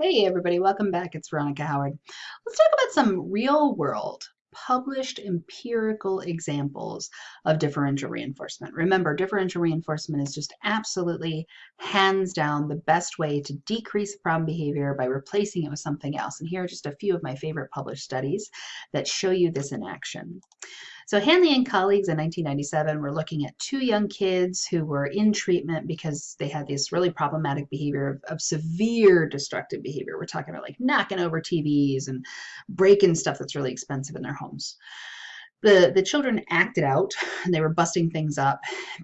Hey everybody, welcome back. It's Veronica Howard. Let's talk about some real world published empirical examples of differential reinforcement. Remember, differential reinforcement is just absolutely hands down the best way to decrease problem behavior by replacing it with something else. And here are just a few of my favorite published studies that show you this in action. So Hanley and colleagues in 1997 were looking at two young kids who were in treatment because they had this really problematic behavior of, of severe destructive behavior. We're talking about like knocking over TVs and breaking stuff that's really expensive in their homes the, the children acted out and they were busting things up,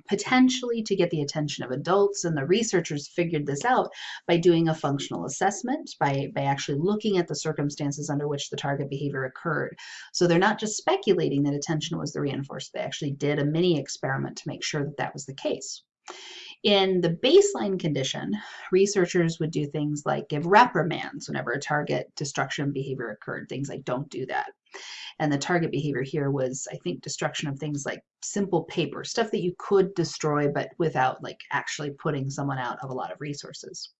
potentially to get the attention of adults. And the researchers figured this out by doing a functional assessment, by, by actually looking at the circumstances under which the target behavior occurred. So they're not just speculating that attention was the reinforcer, they actually did a mini experiment to make sure that that was the case. In the baseline condition, researchers would do things like give reprimands whenever a target destruction behavior occurred, things like don't do that. And the target behavior here was, I think, destruction of things like simple paper, stuff that you could destroy, but without like actually putting someone out of a lot of resources.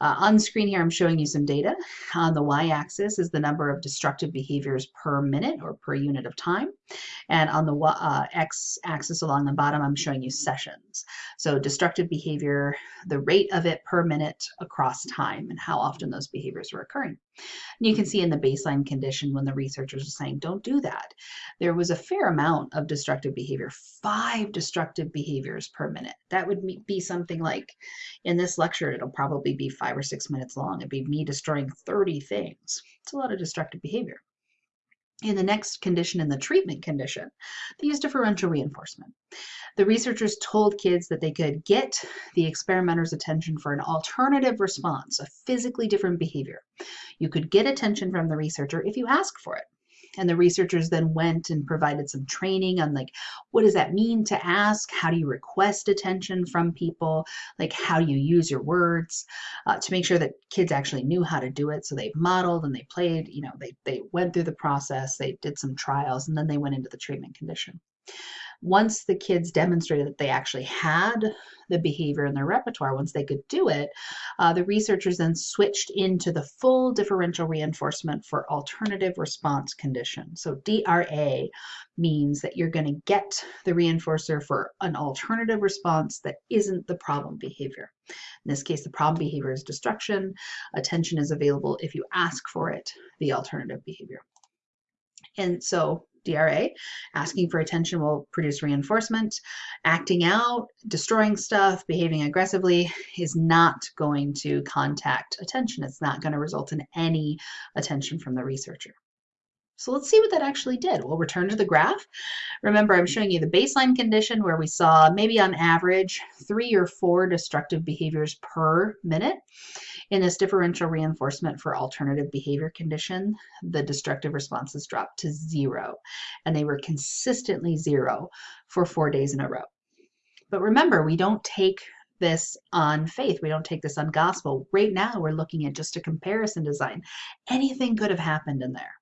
Uh, on screen here, I'm showing you some data. On the y-axis is the number of destructive behaviors per minute or per unit of time. And on the uh, x-axis along the bottom, I'm showing you sessions. So destructive behavior, the rate of it per minute across time and how often those behaviors were occurring. And you can see in the baseline condition when the researchers are saying, don't do that, there was a fair amount of destructive behavior, five destructive behaviors per minute. That would be something like, in this lecture, it'll probably be five or six minutes long. It'd be me destroying 30 things. It's a lot of destructive behavior. In the next condition, in the treatment condition, they used differential reinforcement. The researchers told kids that they could get the experimenter's attention for an alternative response, a physically different behavior. You could get attention from the researcher if you ask for it. And the researchers then went and provided some training on like, what does that mean to ask? How do you request attention from people? Like, how do you use your words uh, to make sure that kids actually knew how to do it? So they modeled and they played, you know, they, they went through the process, they did some trials, and then they went into the treatment condition once the kids demonstrated that they actually had the behavior in their repertoire, once they could do it, uh, the researchers then switched into the full differential reinforcement for alternative response condition. So DRA means that you're going to get the reinforcer for an alternative response that isn't the problem behavior. In this case, the problem behavior is destruction. Attention is available if you ask for it, the alternative behavior. And so DRA. Asking for attention will produce reinforcement. Acting out, destroying stuff, behaving aggressively is not going to contact attention. It's not going to result in any attention from the researcher. So let's see what that actually did. We'll return to the graph. Remember, I'm showing you the baseline condition where we saw maybe on average three or four destructive behaviors per minute. In this differential reinforcement for alternative behavior condition, the destructive responses dropped to zero, and they were consistently zero for four days in a row. But remember, we don't take this on faith. We don't take this on gospel. Right now, we're looking at just a comparison design. Anything could have happened in there.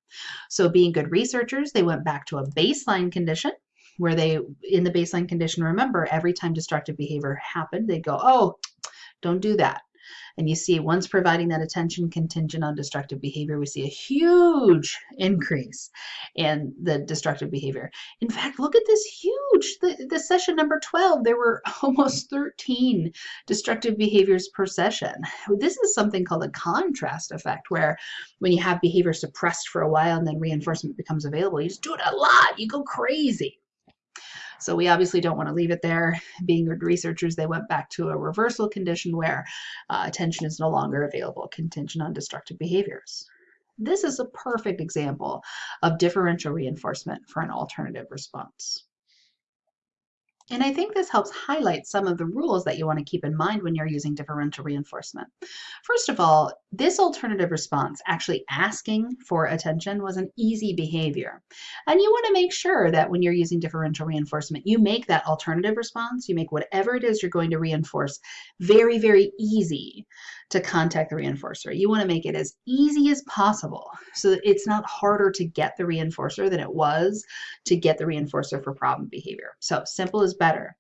So being good researchers, they went back to a baseline condition where they, in the baseline condition, remember, every time destructive behavior happened, they'd go, oh, don't do that. And you see, once providing that attention contingent on destructive behavior, we see a huge increase in the destructive behavior. In fact, look at this huge, the, the session number 12, there were almost 13 destructive behaviors per session. This is something called a contrast effect, where when you have behavior suppressed for a while and then reinforcement becomes available, you just do it a lot, you go crazy. So we obviously don't want to leave it there. Being good researchers, they went back to a reversal condition where uh, attention is no longer available, contingent on destructive behaviors. This is a perfect example of differential reinforcement for an alternative response. And I think this helps highlight some of the rules that you want to keep in mind when you're using differential reinforcement. First of all, this alternative response, actually asking for attention, was an easy behavior. And you want to make sure that when you're using differential reinforcement, you make that alternative response, you make whatever it is you're going to reinforce very, very easy to contact the reinforcer. You want to make it as easy as possible so that it's not harder to get the reinforcer than it was to get the reinforcer for problem behavior. So simple is better.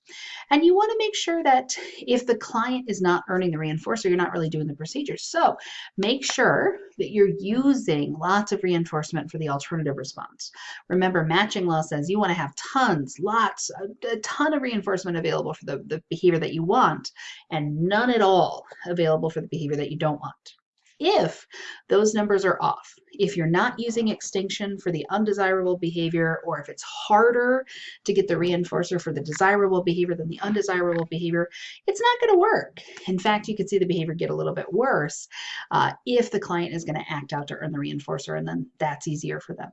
And you want to make sure that if the client is not earning the reinforcer, you're not really doing the procedure. So make sure that you're using lots of reinforcement for the alternative response. Remember, matching law says you want to have tons, lots, a, a ton of reinforcement available for the, the behavior that you want and none at all available for the behavior that you don't want if those numbers are off. If you're not using extinction for the undesirable behavior, or if it's harder to get the reinforcer for the desirable behavior than the undesirable behavior, it's not going to work. In fact, you could see the behavior get a little bit worse uh, if the client is going to act out to earn the reinforcer, and then that's easier for them.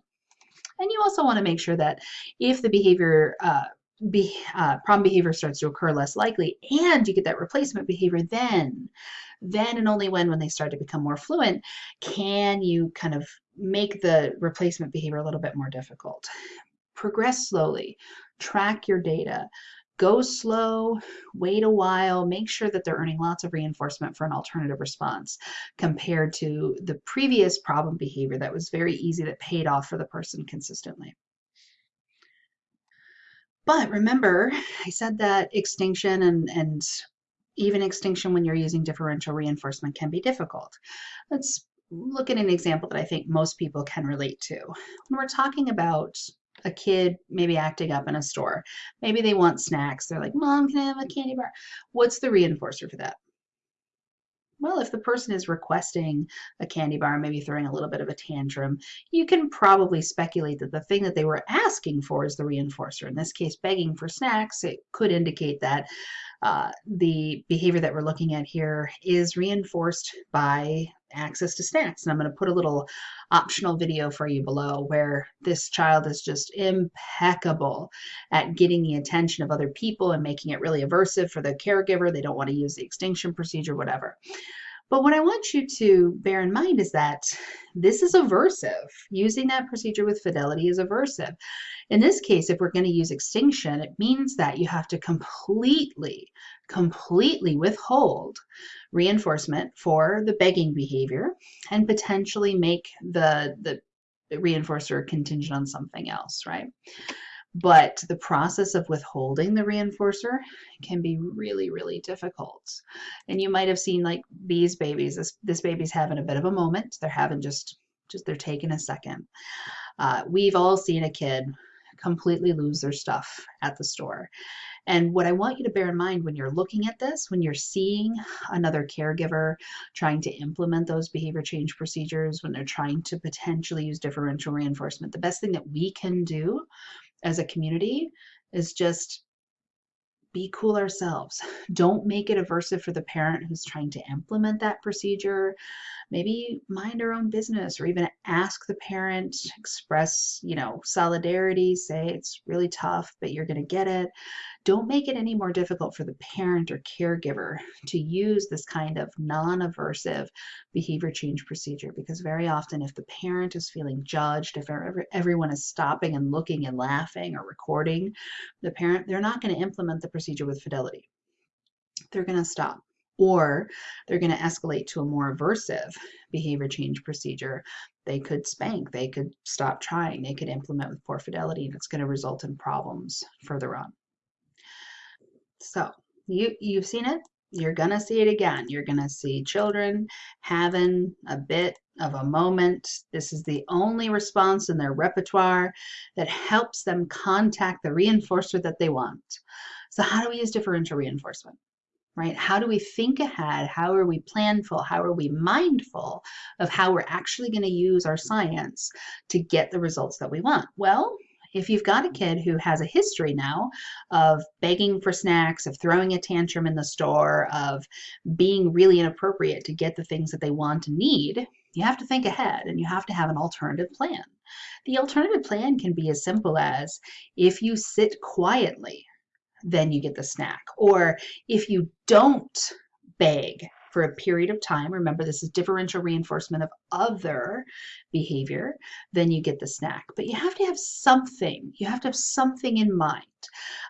And you also want to make sure that if the behavior uh, be, uh, problem behavior starts to occur less likely and you get that replacement behavior then then and only when when they start to become more fluent can you kind of make the replacement behavior a little bit more difficult. Progress slowly track your data go slow wait a while make sure that they're earning lots of reinforcement for an alternative response compared to the previous problem behavior that was very easy that paid off for the person consistently but remember, I said that extinction and, and even extinction when you're using differential reinforcement can be difficult. Let's look at an example that I think most people can relate to. When we're talking about a kid maybe acting up in a store, maybe they want snacks. They're like, Mom, can I have a candy bar? What's the reinforcer for that? Well, if the person is requesting a candy bar, maybe throwing a little bit of a tantrum, you can probably speculate that the thing that they were asking for is the reinforcer. In this case, begging for snacks, it could indicate that uh, the behavior that we're looking at here is reinforced by access to snacks. And I'm going to put a little optional video for you below where this child is just impeccable at getting the attention of other people and making it really aversive for the caregiver. They don't want to use the extinction procedure, whatever. But what I want you to bear in mind is that this is aversive. Using that procedure with fidelity is aversive. In this case, if we're going to use extinction, it means that you have to completely, completely withhold reinforcement for the begging behavior and potentially make the, the reinforcer contingent on something else, right? But the process of withholding the reinforcer can be really, really difficult. And you might have seen like these babies, this, this baby's having a bit of a moment. They're having just, just they're taking a second. Uh, we've all seen a kid completely lose their stuff at the store. And what I want you to bear in mind when you're looking at this, when you're seeing another caregiver trying to implement those behavior change procedures, when they're trying to potentially use differential reinforcement, the best thing that we can do as a community is just be cool ourselves. Don't make it aversive for the parent who's trying to implement that procedure. Maybe mind our own business or even ask the parent, express, you know, solidarity, say it's really tough, but you're going to get it. Don't make it any more difficult for the parent or caregiver to use this kind of non-aversive behavior change procedure because very often if the parent is feeling judged, if everyone is stopping and looking and laughing or recording the parent, they're not going to implement the procedure with fidelity. They're going to stop or they're going to escalate to a more aversive behavior change procedure. They could spank, they could stop trying, they could implement with poor fidelity, and it's going to result in problems further on. So you, you've seen it. You're going to see it again. You're going to see children having a bit of a moment. This is the only response in their repertoire that helps them contact the reinforcer that they want. So how do we use differential reinforcement? Right? How do we think ahead? How are we planful? How are we mindful of how we're actually going to use our science to get the results that we want? Well, if you've got a kid who has a history now of begging for snacks, of throwing a tantrum in the store, of being really inappropriate to get the things that they want and need, you have to think ahead and you have to have an alternative plan. The alternative plan can be as simple as if you sit quietly, then you get the snack. Or if you don't beg, for a period of time, remember this is differential reinforcement of other behavior, then you get the snack. But you have to have something, you have to have something in mind.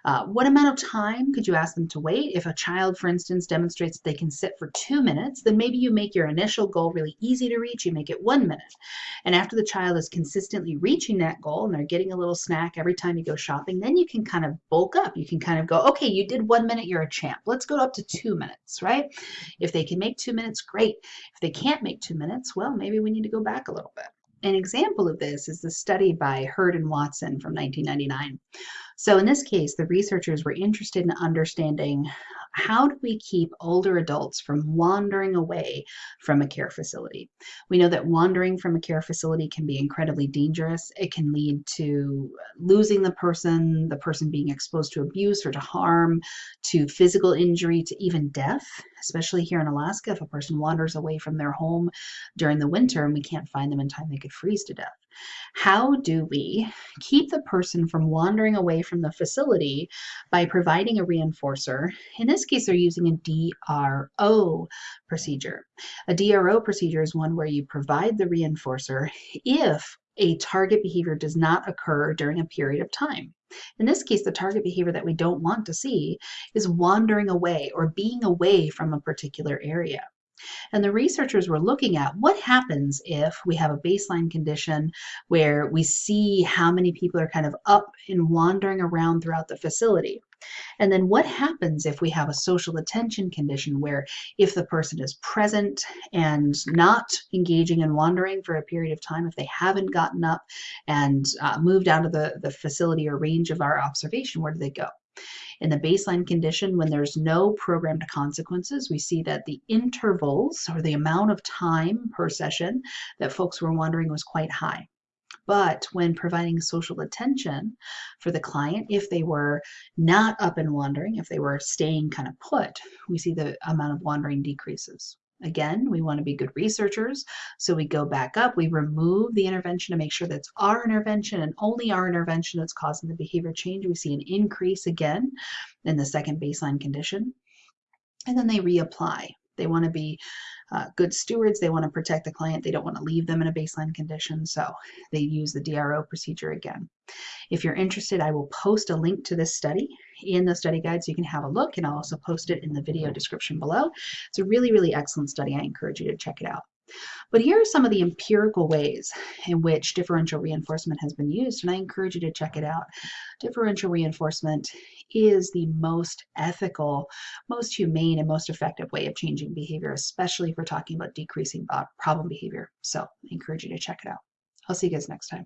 Uh, what amount of time could you ask them to wait? If a child, for instance, demonstrates that they can sit for two minutes, then maybe you make your initial goal really easy to reach. You make it one minute. And after the child is consistently reaching that goal and they're getting a little snack every time you go shopping, then you can kind of bulk up. You can kind of go, okay, you did one minute, you're a champ. Let's go up to two minutes, right? If they can make two minutes, great. If they can't make two minutes, well, maybe we need to go back a little bit. An example of this is the study by Heard and Watson from 1999. So in this case, the researchers were interested in understanding how do we keep older adults from wandering away from a care facility? We know that wandering from a care facility can be incredibly dangerous. It can lead to losing the person, the person being exposed to abuse or to harm, to physical injury, to even death, especially here in Alaska. If a person wanders away from their home during the winter and we can't find them in time, they could freeze to death. How do we keep the person from wandering away from the facility by providing a reinforcer? In this case, they're using a DRO procedure. A DRO procedure is one where you provide the reinforcer if a target behavior does not occur during a period of time. In this case, the target behavior that we don't want to see is wandering away or being away from a particular area. And the researchers were looking at what happens if we have a baseline condition where we see how many people are kind of up and wandering around throughout the facility. And then what happens if we have a social attention condition where if the person is present and not engaging and wandering for a period of time, if they haven't gotten up and uh, moved out of the, the facility or range of our observation, where do they go? In the baseline condition, when there's no programmed consequences, we see that the intervals or the amount of time per session that folks were wandering was quite high. But when providing social attention for the client, if they were not up and wandering, if they were staying kind of put, we see the amount of wandering decreases. Again, we want to be good researchers. So we go back up, we remove the intervention to make sure that's our intervention and only our intervention that's causing the behavior change. We see an increase again in the second baseline condition. And then they reapply. They want to be uh, good stewards. They want to protect the client. They don't want to leave them in a baseline condition. So they use the DRO procedure again. If you're interested, I will post a link to this study in the study guide so you can have a look and I'll also post it in the video description below. It's a really, really excellent study. I encourage you to check it out. But here are some of the empirical ways in which differential reinforcement has been used, and I encourage you to check it out. Differential reinforcement is the most ethical, most humane, and most effective way of changing behavior, especially if we're talking about decreasing problem behavior. So I encourage you to check it out. I'll see you guys next time.